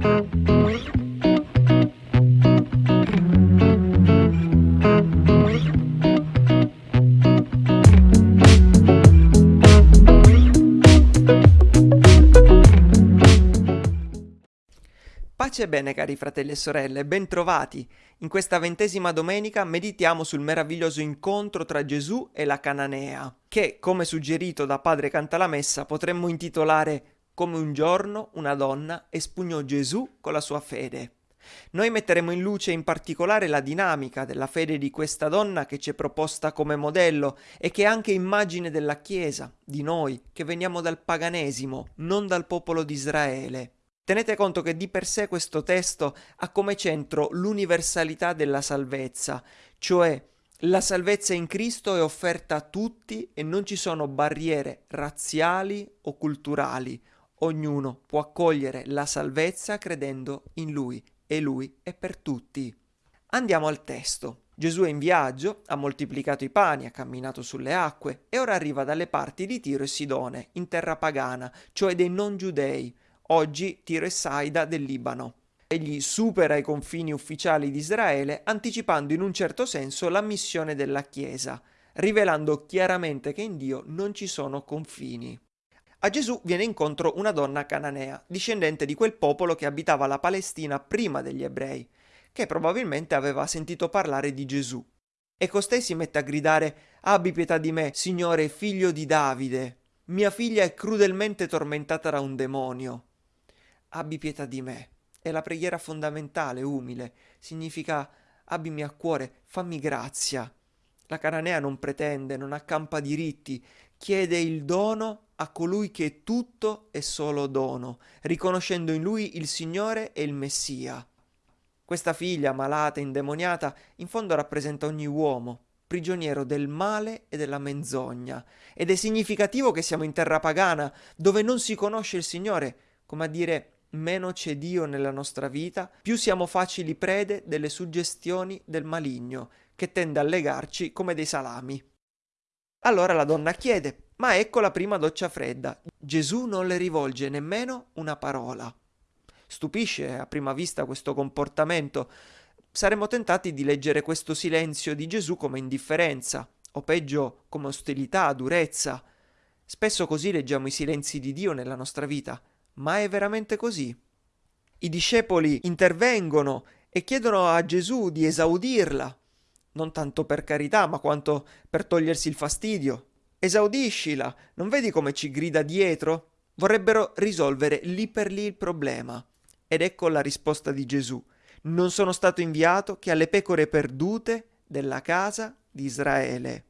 Pace e bene cari fratelli e sorelle, bentrovati! In questa ventesima domenica meditiamo sul meraviglioso incontro tra Gesù e la Cananea, che, come suggerito da Padre Cantalamessa, potremmo intitolare Come un giorno una donna espugnò Gesù con la sua fede. Noi metteremo in luce in particolare la dinamica della fede di questa donna che ci è proposta come modello e che è anche immagine della Chiesa, di noi, che veniamo dal paganesimo, non dal popolo di Israele. Tenete conto che di per sé questo testo ha come centro l'universalità della salvezza, cioè la salvezza in Cristo è offerta a tutti e non ci sono barriere razziali o culturali. Ognuno può accogliere la salvezza credendo in Lui e Lui è per tutti. Andiamo al testo. Gesù è in viaggio, ha moltiplicato i pani, ha camminato sulle acque e ora arriva dalle parti di Tiro e Sidone, in terra pagana, cioè dei non giudei, oggi Tiro e Saida del Libano. Egli supera i confini ufficiali di Israele anticipando in un certo senso la missione della Chiesa, rivelando chiaramente che in Dio non ci sono confini. A Gesù viene incontro una donna cananea, discendente di quel popolo che abitava la Palestina prima degli ebrei, che probabilmente aveva sentito parlare di Gesù. E costei si mette a gridare Abbi pietà di me, Signore, figlio di Davide. Mia figlia è crudelmente tormentata da un demonio abbi pietà di me. È la preghiera fondamentale, umile, significa abbimi a cuore, fammi grazia. La cananea non pretende, non accampa diritti, chiede il dono a colui che è tutto e solo dono, riconoscendo in lui il Signore e il Messia. Questa figlia, malata, indemoniata, in fondo rappresenta ogni uomo, prigioniero del male e della menzogna. Ed è significativo che siamo in terra pagana, dove non si conosce il Signore, come a dire meno c'è Dio nella nostra vita, più siamo facili prede delle suggestioni del maligno, che tende a legarci come dei salami. Allora la donna chiede, ma ecco la prima doccia fredda. Gesù non le rivolge nemmeno una parola. Stupisce a prima vista questo comportamento. Saremmo tentati di leggere questo silenzio di Gesù come indifferenza, o peggio come ostilità, durezza. Spesso così leggiamo i silenzi di Dio nella nostra vita. Ma è veramente così? I discepoli intervengono e chiedono a Gesù di esaudirla, non tanto per carità, ma quanto per togliersi il fastidio. Esaudiscila, non vedi come ci grida dietro? Vorrebbero risolvere lì per lì il problema. Ed ecco la risposta di Gesù. Non sono stato inviato che alle pecore perdute della casa di Israele.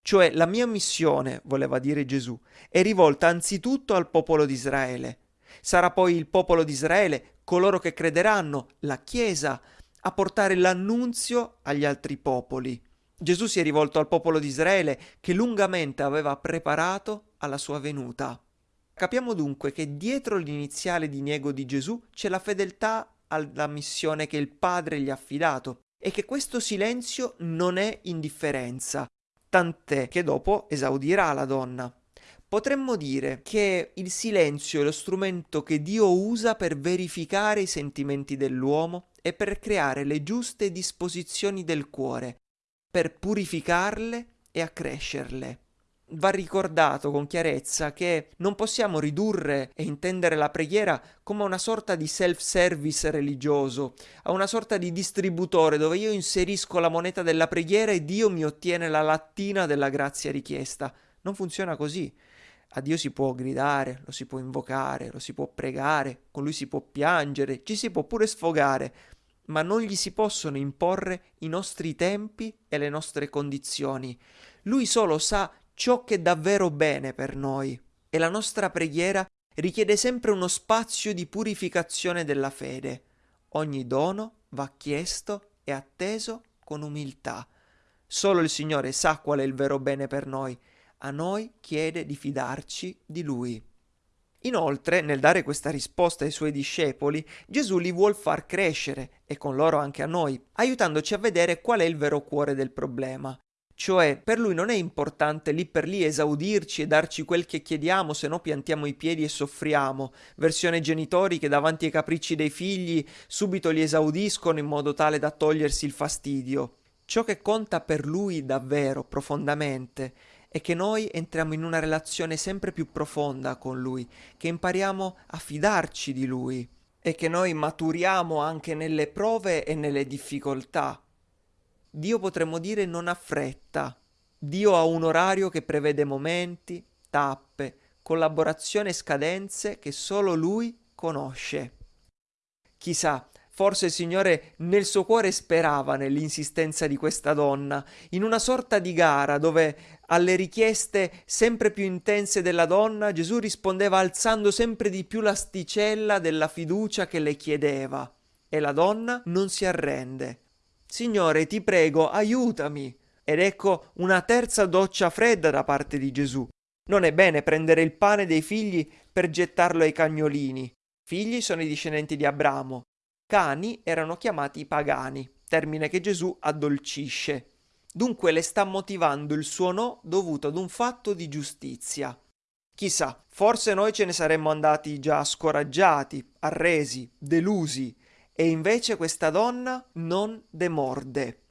Cioè la mia missione, voleva dire Gesù, è rivolta anzitutto al popolo di Israele. Sarà poi il popolo di Israele, coloro che crederanno, la Chiesa, a portare l'annunzio agli altri popoli. Gesù si è rivolto al popolo di Israele che lungamente aveva preparato alla sua venuta. Capiamo dunque che dietro l'iniziale diniego di Gesù c'è la fedeltà alla missione che il Padre gli ha affidato e che questo silenzio non è indifferenza, tant'è che dopo esaudirà la donna. Potremmo dire che il silenzio è lo strumento che Dio usa per verificare i sentimenti dell'uomo e per creare le giuste disposizioni del cuore, per purificarle e accrescerle. Va ricordato con chiarezza che non possiamo ridurre e intendere la preghiera come una sorta di self-service religioso, a una sorta di distributore dove io inserisco la moneta della preghiera e Dio mi ottiene la lattina della grazia richiesta. Non funziona così. A Dio si può gridare, lo si può invocare, lo si può pregare, con lui si può piangere, ci si può pure sfogare, ma non gli si possono imporre i nostri tempi e le nostre condizioni. Lui solo sa ciò che è davvero bene per noi e la nostra preghiera richiede sempre uno spazio di purificazione della fede. Ogni dono va chiesto e atteso con umiltà. Solo il Signore sa qual è il vero bene per noi a noi chiede di fidarci di Lui. Inoltre, nel dare questa risposta ai suoi discepoli, Gesù li vuol far crescere, e con loro anche a noi, aiutandoci a vedere qual è il vero cuore del problema. Cioè, per lui non è importante lì per lì esaudirci e darci quel che chiediamo, se no piantiamo i piedi e soffriamo. Versione genitori che davanti ai capricci dei figli subito li esaudiscono in modo tale da togliersi il fastidio. Ciò che conta per lui davvero, profondamente, è che noi entriamo in una relazione sempre più profonda con lui, che impariamo a fidarci di lui e che noi maturiamo anche nelle prove e nelle difficoltà Dio potremmo dire non ha fretta. Dio ha un orario che prevede momenti, tappe, collaborazioni e scadenze che solo Lui conosce. Chissà, forse il Signore nel suo cuore sperava nell'insistenza di questa donna, in una sorta di gara dove alle richieste sempre più intense della donna Gesù rispondeva alzando sempre di più l'asticella della fiducia che le chiedeva. E la donna non si arrende Signore, ti prego, aiutami. Ed ecco una terza doccia fredda da parte di Gesù. Non è bene prendere il pane dei figli per gettarlo ai cagnolini. Figli sono i discendenti di Abramo. Cani erano chiamati pagani, termine che Gesù addolcisce. Dunque le sta motivando il suo no dovuto ad un fatto di giustizia. Chissà, forse noi ce ne saremmo andati già scoraggiati, arresi, delusi, e invece questa donna non demorde.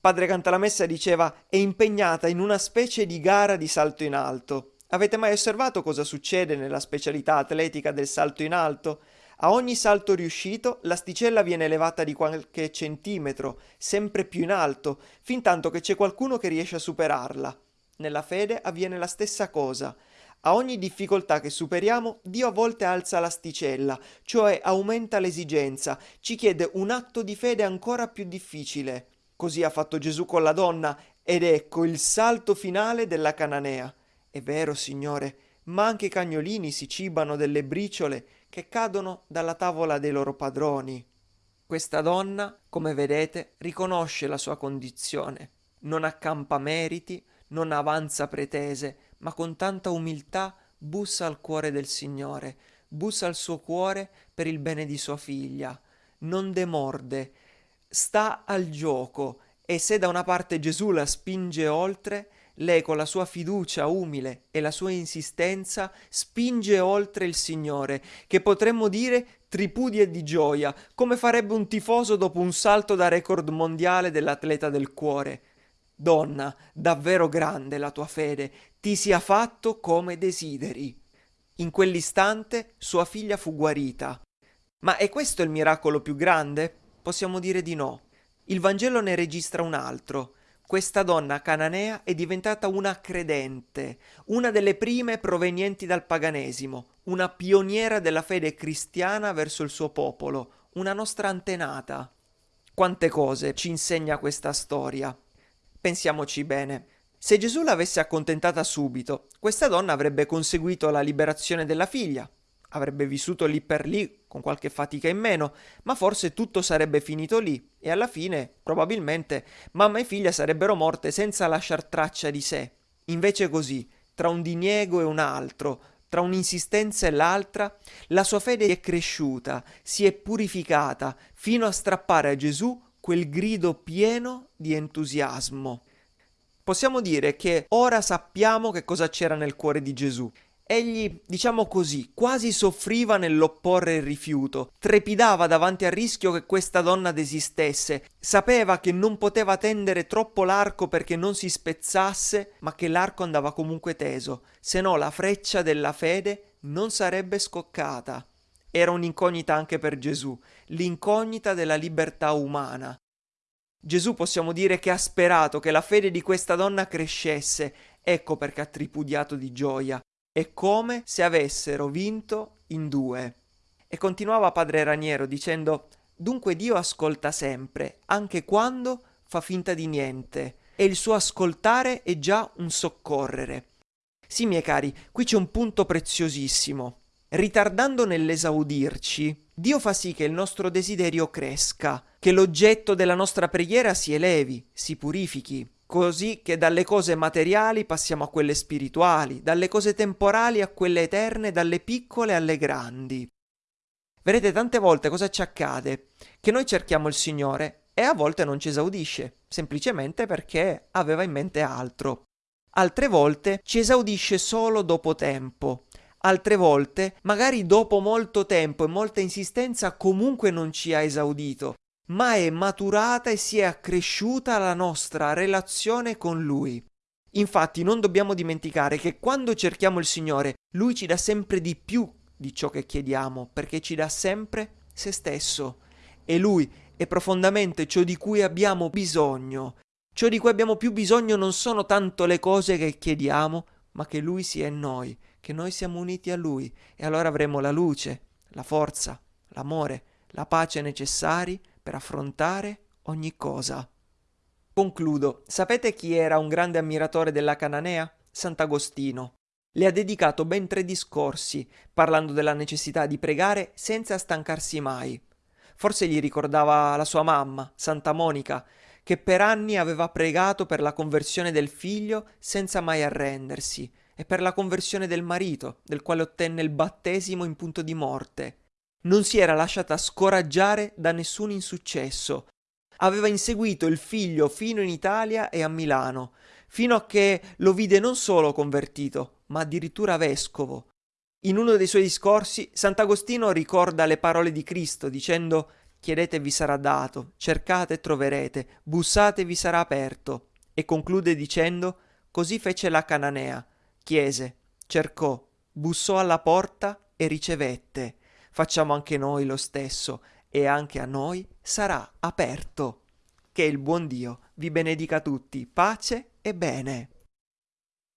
Padre Cantalamessa diceva è impegnata in una specie di gara di salto in alto. Avete mai osservato cosa succede nella specialità atletica del salto in alto? A ogni salto riuscito l'asticella viene elevata di qualche centimetro, sempre più in alto, fin tanto che c'è qualcuno che riesce a superarla. Nella fede avviene la stessa cosa. A ogni difficoltà che superiamo, Dio a volte alza l'asticella, cioè aumenta l'esigenza, ci chiede un atto di fede ancora più difficile. Così ha fatto Gesù con la donna, ed ecco il salto finale della cananea. È vero, Signore, ma anche i cagnolini si cibano delle briciole che cadono dalla tavola dei loro padroni. Questa donna, come vedete, riconosce la sua condizione, non accampa meriti, non avanza pretese, ma con tanta umiltà bussa al cuore del Signore, bussa al suo cuore per il bene di sua figlia, non demorde, sta al gioco e se da una parte Gesù la spinge oltre, lei con la sua fiducia umile e la sua insistenza spinge oltre il Signore, che potremmo dire tripudia di gioia, come farebbe un tifoso dopo un salto da record mondiale dell'atleta del cuore. Donna, davvero grande la tua fede, ti sia fatto come desideri. In quell'istante sua figlia fu guarita. Ma è questo il miracolo più grande? Possiamo dire di no. Il Vangelo ne registra un altro. Questa donna cananea è diventata una credente, una delle prime provenienti dal paganesimo, una pioniera della fede cristiana verso il suo popolo, una nostra antenata. Quante cose ci insegna questa storia. Pensiamoci bene. Se Gesù l'avesse accontentata subito, questa donna avrebbe conseguito la liberazione della figlia, avrebbe vissuto lì per lì con qualche fatica in meno, ma forse tutto sarebbe finito lì e alla fine, probabilmente, mamma e figlia sarebbero morte senza lasciar traccia di sé. Invece così, tra un diniego e un altro, tra un'insistenza e l'altra, la sua fede è cresciuta, si è purificata, fino a strappare a Gesù quel grido pieno di entusiasmo. Possiamo dire che ora sappiamo che cosa c'era nel cuore di Gesù. Egli, diciamo così, quasi soffriva nell'opporre il rifiuto, trepidava davanti al rischio che questa donna desistesse, sapeva che non poteva tendere troppo l'arco perché non si spezzasse, ma che l'arco andava comunque teso, se no la freccia della fede non sarebbe scoccata era un'incognita anche per Gesù, l'incognita della libertà umana. Gesù possiamo dire che ha sperato che la fede di questa donna crescesse, ecco perché ha tripudiato di gioia, è come se avessero vinto in due. E continuava padre Raniero dicendo Dunque Dio ascolta sempre, anche quando fa finta di niente, e il suo ascoltare è già un soccorrere. Sì, miei cari, qui c'è un punto preziosissimo. Ritardando nell'esaudirci, Dio fa sì che il nostro desiderio cresca, che l'oggetto della nostra preghiera si elevi, si purifichi, così che dalle cose materiali passiamo a quelle spirituali, dalle cose temporali a quelle eterne, dalle piccole alle grandi. Vedete, tante volte cosa ci accade? Che noi cerchiamo il Signore e a volte non ci esaudisce, semplicemente perché aveva in mente altro. Altre volte ci esaudisce solo dopo tempo, altre volte, magari dopo molto tempo e molta insistenza, comunque non ci ha esaudito, ma è maturata e si è accresciuta la nostra relazione con Lui. Infatti non dobbiamo dimenticare che quando cerchiamo il Signore, Lui ci dà sempre di più di ciò che chiediamo, perché ci dà sempre se stesso. E Lui è profondamente ciò di cui abbiamo bisogno. Ciò di cui abbiamo più bisogno non sono tanto le cose che chiediamo, ma che Lui sia in noi, che noi siamo uniti a Lui, e allora avremo la luce, la forza, l'amore, la pace necessari per affrontare ogni cosa. Concludo. Sapete chi era un grande ammiratore della Cananea? Sant'Agostino. Le ha dedicato ben tre discorsi, parlando della necessità di pregare senza stancarsi mai. Forse gli ricordava la sua mamma, Santa Monica, che per anni aveva pregato per la conversione del figlio senza mai arrendersi, e per la conversione del marito, del quale ottenne il battesimo in punto di morte. Non si era lasciata scoraggiare da nessun insuccesso. Aveva inseguito il figlio fino in Italia e a Milano, fino a che lo vide non solo convertito, ma addirittura vescovo. In uno dei suoi discorsi, Sant'Agostino ricorda le parole di Cristo dicendo Chiedete vi sarà dato, cercate e troverete, bussate e vi sarà aperto. E conclude dicendo Così fece la Cananea, chiese, cercò, bussò alla porta e ricevette. Facciamo anche noi lo stesso e anche a noi sarà aperto. Che il buon Dio vi benedica tutti, pace e bene.